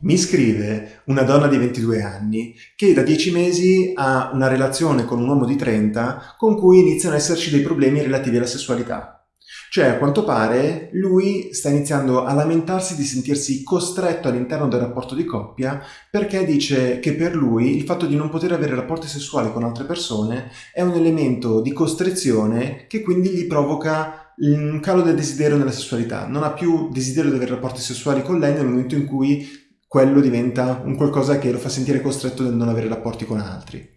Mi scrive una donna di 22 anni che da 10 mesi ha una relazione con un uomo di 30 con cui iniziano ad esserci dei problemi relativi alla sessualità. Cioè, a quanto pare, lui sta iniziando a lamentarsi di sentirsi costretto all'interno del rapporto di coppia perché dice che per lui il fatto di non poter avere rapporti sessuali con altre persone è un elemento di costrizione che quindi gli provoca un calo del desiderio nella sessualità. Non ha più desiderio di avere rapporti sessuali con lei nel momento in cui quello diventa un qualcosa che lo fa sentire costretto nel non avere rapporti con altri.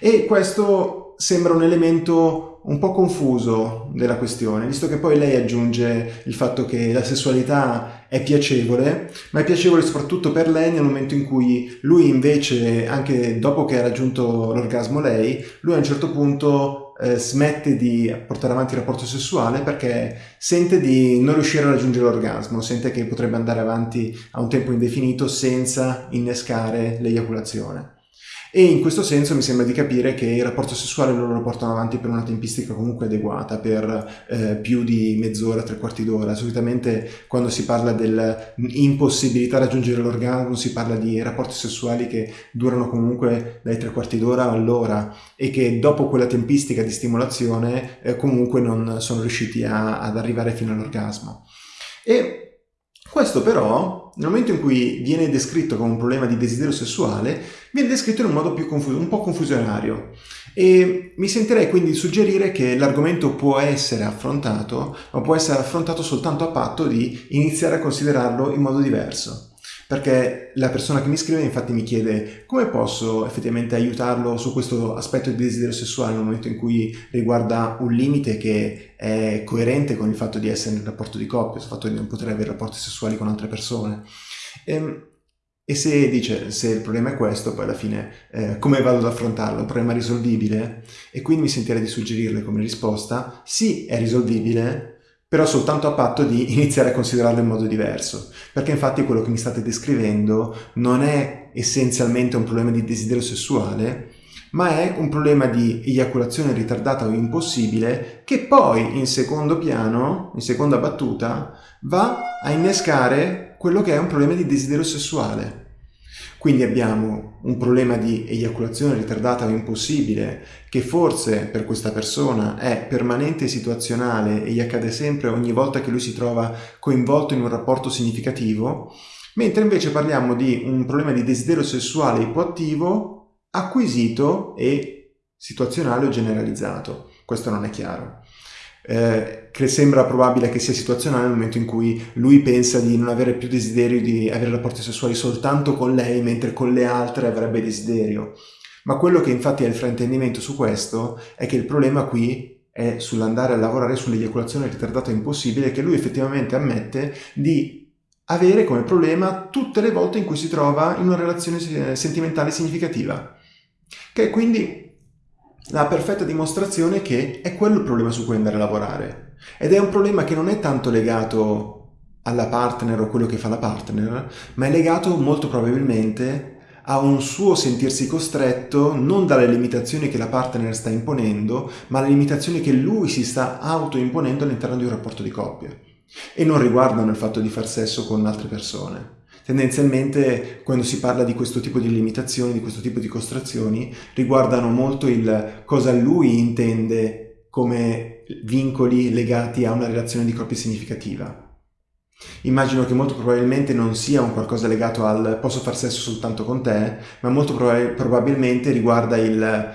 E questo sembra un elemento un po' confuso della questione, visto che poi lei aggiunge il fatto che la sessualità è piacevole, ma è piacevole soprattutto per lei nel momento in cui lui invece, anche dopo che ha raggiunto l'orgasmo lei, lui a un certo punto eh, smette di portare avanti il rapporto sessuale perché sente di non riuscire a raggiungere l'orgasmo, sente che potrebbe andare avanti a un tempo indefinito senza innescare l'eiaculazione. E in questo senso mi sembra di capire che il rapporto sessuale loro lo portano avanti per una tempistica comunque adeguata, per eh, più di mezz'ora, tre quarti d'ora. Solitamente quando si parla dell'impossibilità di raggiungere l'orgasmo si parla di rapporti sessuali che durano comunque dai tre quarti d'ora all'ora e che dopo quella tempistica di stimolazione eh, comunque non sono riusciti a, ad arrivare fino all'orgasmo. E questo però, nel momento in cui viene descritto come un problema di desiderio sessuale, viene descritto in un modo più confuso, un po' confusionario. E mi sentirei quindi di suggerire che l'argomento può essere affrontato, ma può essere affrontato soltanto a patto di iniziare a considerarlo in modo diverso perché la persona che mi scrive infatti mi chiede come posso effettivamente aiutarlo su questo aspetto di desiderio sessuale nel momento in cui riguarda un limite che è coerente con il fatto di essere nel rapporto di coppia, sul fatto di non poter avere rapporti sessuali con altre persone. E, ehm, e se dice, se il problema è questo, poi alla fine eh, come vado ad affrontarlo? Un problema risolvibile? E quindi mi sentirei di suggerirle come risposta, sì, è risolvibile, però soltanto a patto di iniziare a considerarlo in modo diverso, perché infatti quello che mi state descrivendo non è essenzialmente un problema di desiderio sessuale, ma è un problema di eiaculazione ritardata o impossibile che poi in secondo piano, in seconda battuta, va a innescare quello che è un problema di desiderio sessuale. Quindi abbiamo un problema di eiaculazione ritardata o impossibile che forse per questa persona è permanente e situazionale e gli accade sempre ogni volta che lui si trova coinvolto in un rapporto significativo, mentre invece parliamo di un problema di desiderio sessuale ipoattivo acquisito e situazionale o generalizzato. Questo non è chiaro eh, che sembra probabile che sia situazionale nel momento in cui lui pensa di non avere più desiderio di avere rapporti sessuali soltanto con lei, mentre con le altre avrebbe desiderio. Ma quello che infatti è il fraintendimento su questo è che il problema qui è sull'andare a lavorare sull'eiaculazione ritardata impossibile che lui effettivamente ammette di avere come problema tutte le volte in cui si trova in una relazione sentimentale significativa. Che quindi la perfetta dimostrazione che è quello il problema su cui andare a lavorare. Ed è un problema che non è tanto legato alla partner o quello che fa la partner, ma è legato molto probabilmente a un suo sentirsi costretto non dalle limitazioni che la partner sta imponendo, ma alle limitazioni che lui si sta autoimponendo all'interno di un rapporto di coppia. E non riguardano il fatto di far sesso con altre persone. Tendenzialmente quando si parla di questo tipo di limitazioni, di questo tipo di costrazioni, riguardano molto il cosa lui intende come vincoli legati a una relazione di coppia significativa. Immagino che molto probabilmente non sia un qualcosa legato al posso far sesso soltanto con te, ma molto prob probabilmente riguarda il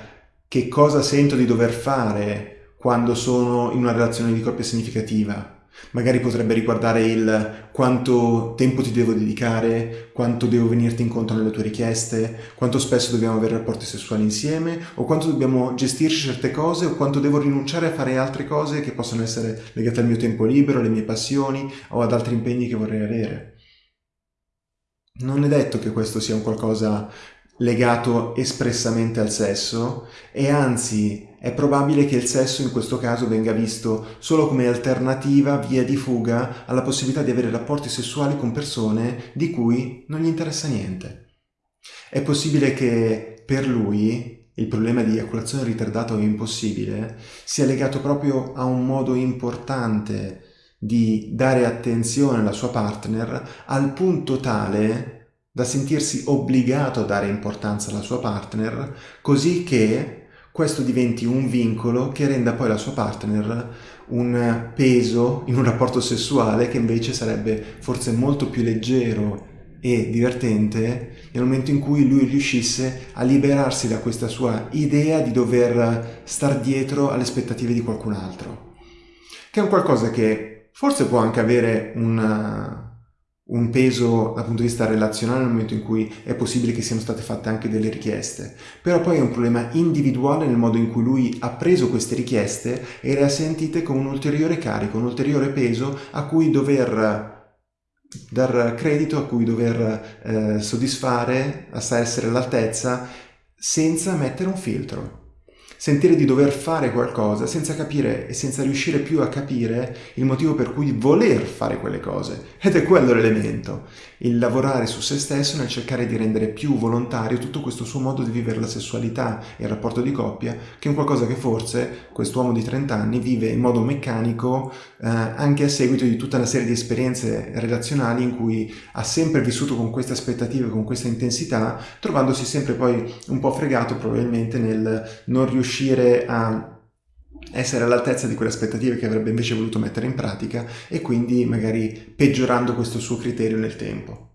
che cosa sento di dover fare quando sono in una relazione di coppia significativa Magari potrebbe riguardare il quanto tempo ti devo dedicare, quanto devo venirti incontro nelle tue richieste, quanto spesso dobbiamo avere rapporti sessuali insieme, o quanto dobbiamo gestirci certe cose, o quanto devo rinunciare a fare altre cose che possono essere legate al mio tempo libero, alle mie passioni o ad altri impegni che vorrei avere. Non è detto che questo sia un qualcosa legato espressamente al sesso e anzi è probabile che il sesso in questo caso venga visto solo come alternativa, via di fuga alla possibilità di avere rapporti sessuali con persone di cui non gli interessa niente. È possibile che per lui il problema di eiaculazione ritardata o impossibile sia legato proprio a un modo importante di dare attenzione alla sua partner al punto tale da sentirsi obbligato a dare importanza alla sua partner, così che questo diventi un vincolo che renda poi la sua partner un peso in un rapporto sessuale che invece sarebbe forse molto più leggero e divertente nel momento in cui lui riuscisse a liberarsi da questa sua idea di dover star dietro alle aspettative di qualcun altro. Che è un qualcosa che forse può anche avere una, un peso dal punto di vista relazionale nel momento in cui è possibile che siano state fatte anche delle richieste, però poi è un problema individuale nel modo in cui lui ha preso queste richieste e le ha sentite con un ulteriore carico, un ulteriore peso a cui dover dar credito, a cui dover eh, soddisfare, a essere all'altezza, senza mettere un filtro sentire di dover fare qualcosa senza capire e senza riuscire più a capire il motivo per cui voler fare quelle cose. Ed è quello l'elemento, il lavorare su se stesso nel cercare di rendere più volontario tutto questo suo modo di vivere la sessualità e il rapporto di coppia, che è un qualcosa che forse quest'uomo di 30 anni vive in modo meccanico eh, anche a seguito di tutta una serie di esperienze relazionali in cui ha sempre vissuto con queste aspettative, con questa intensità, trovandosi sempre poi un po' fregato probabilmente nel non riuscire a essere all'altezza di quelle aspettative che avrebbe invece voluto mettere in pratica e quindi magari peggiorando questo suo criterio nel tempo.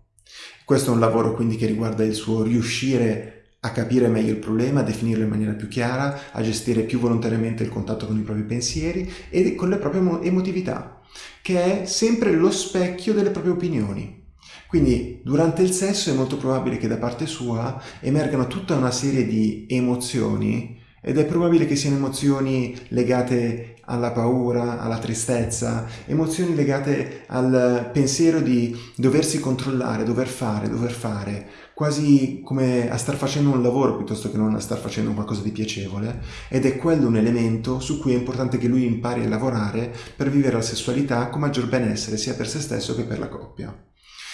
Questo è un lavoro quindi che riguarda il suo riuscire a capire meglio il problema, a definirlo in maniera più chiara, a gestire più volontariamente il contatto con i propri pensieri e con le proprie emotività, che è sempre lo specchio delle proprie opinioni. Quindi durante il sesso è molto probabile che da parte sua emergano tutta una serie di emozioni ed è probabile che siano emozioni legate alla paura, alla tristezza, emozioni legate al pensiero di doversi controllare, dover fare, dover fare, quasi come a star facendo un lavoro piuttosto che non a star facendo qualcosa di piacevole, ed è quello un elemento su cui è importante che lui impari a lavorare per vivere la sessualità con maggior benessere sia per se stesso che per la coppia.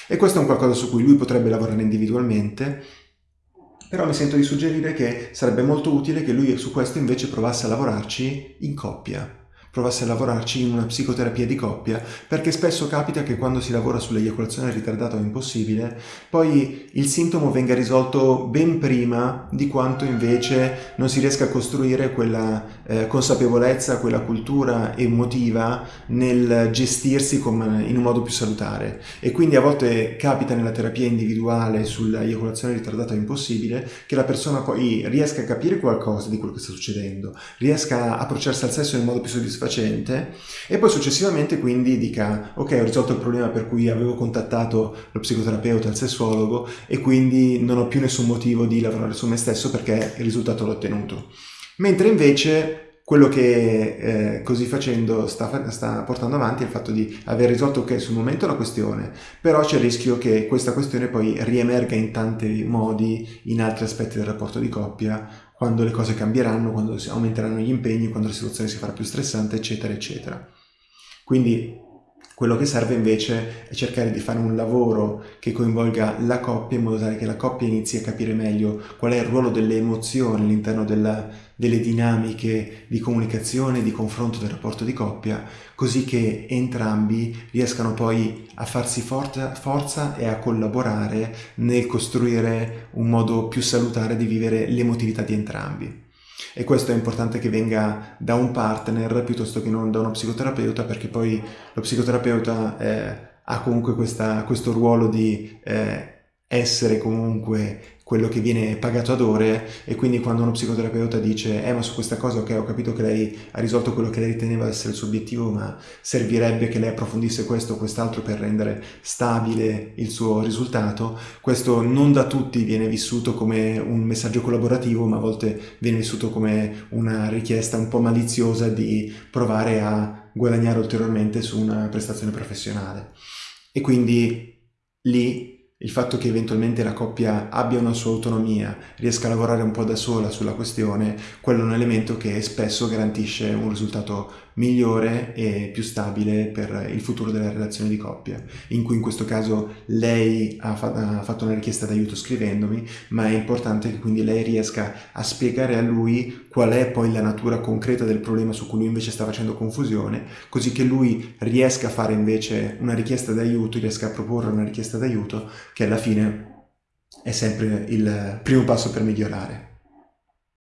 E questo è un qualcosa su cui lui potrebbe lavorare individualmente, però mi sento di suggerire che sarebbe molto utile che lui su questo invece provasse a lavorarci in coppia provasse a lavorarci in una psicoterapia di coppia, perché spesso capita che quando si lavora sull'eiaculazione ritardata o impossibile, poi il sintomo venga risolto ben prima di quanto invece non si riesca a costruire quella eh, consapevolezza, quella cultura emotiva nel gestirsi con, in un modo più salutare. E quindi a volte capita nella terapia individuale sull'eiaculazione ritardata o impossibile che la persona poi riesca a capire qualcosa di quello che sta succedendo, riesca a approcciarsi al sesso in modo più soddisfacente soddisfacente e poi successivamente quindi dica ok ho risolto il problema per cui avevo contattato lo psicoterapeuta, il sessuologo e quindi non ho più nessun motivo di lavorare su me stesso perché il risultato l'ho ottenuto. Mentre invece quello che eh, così facendo sta, sta, portando avanti è il fatto di aver risolto ok sul momento la questione, però c'è il rischio che questa questione poi riemerga in tanti modi in altri aspetti del rapporto di coppia quando le cose cambieranno, quando aumenteranno gli impegni, quando la situazione si farà più stressante, eccetera, eccetera. Quindi quello che serve invece è cercare di fare un lavoro che coinvolga la coppia in modo tale che la coppia inizi a capire meglio qual è il ruolo delle emozioni all'interno delle dinamiche di comunicazione, di confronto del rapporto di coppia, così che entrambi riescano poi a farsi forza, forza e a collaborare nel costruire un modo più salutare di vivere l'emotività di entrambi. E questo è importante che venga da un partner piuttosto che non da uno psicoterapeuta perché poi lo psicoterapeuta eh, ha comunque questa, questo ruolo di eh, essere comunque quello che viene pagato ad ore e quindi quando uno psicoterapeuta dice eh ma su questa cosa ok ho capito che lei ha risolto quello che lei riteneva essere il suo obiettivo ma servirebbe che lei approfondisse questo o quest'altro per rendere stabile il suo risultato. Questo non da tutti viene vissuto come un messaggio collaborativo ma a volte viene vissuto come una richiesta un po' maliziosa di provare a guadagnare ulteriormente su una prestazione professionale. E quindi lì il fatto che eventualmente la coppia abbia una sua autonomia, riesca a lavorare un po' da sola sulla questione, quello è un elemento che spesso garantisce un risultato migliore e più stabile per il futuro della relazione di coppia, in cui in questo caso lei ha, fa ha fatto una richiesta d'aiuto scrivendomi, ma è importante che quindi lei riesca a spiegare a lui qual è poi la natura concreta del problema su cui lui invece sta facendo confusione, così che lui riesca a fare invece una richiesta d'aiuto, riesca a proporre una richiesta d'aiuto che alla fine è sempre il primo passo per migliorare.